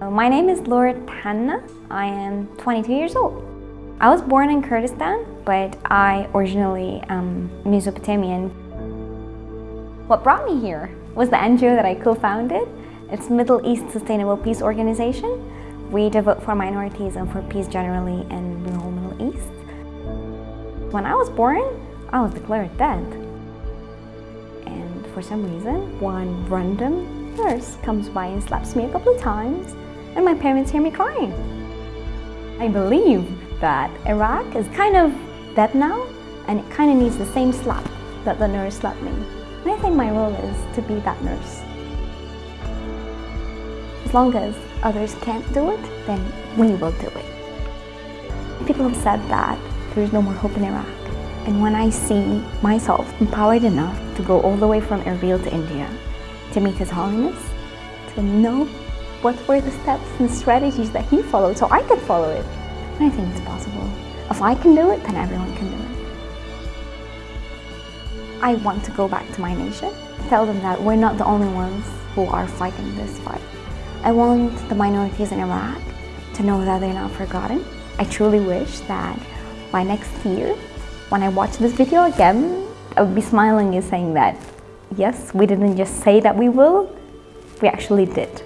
Uh, my name is Laura Tanna. I am 22 years old. I was born in Kurdistan, but I originally am Mesopotamian. What brought me here was the NGO that I co-founded. It's Middle East Sustainable Peace Organization. We devote for minorities and for peace generally in the whole Middle East. When I was born, I was declared dead. And for some reason, one random nurse comes by and slaps me a couple of times and my parents hear me crying. I believe that Iraq is kind of dead now and it kind of needs the same slap that the nurse slapped me. And I think my role is to be that nurse. As long as others can't do it, then we will do it. People have said that there is no more hope in Iraq. And when I see myself empowered enough to go all the way from Erbil to India, to meet His Holiness, to know what were the steps and strategies that he followed so I could follow it. And I think it's possible. If I can do it, then everyone can do it. I want to go back to my nation, tell them that we're not the only ones who are fighting this fight. I want the minorities in Iraq to know that they're not forgotten. I truly wish that by next year, when I watch this video again, I would be smiling and saying that, yes, we didn't just say that we will, we actually did.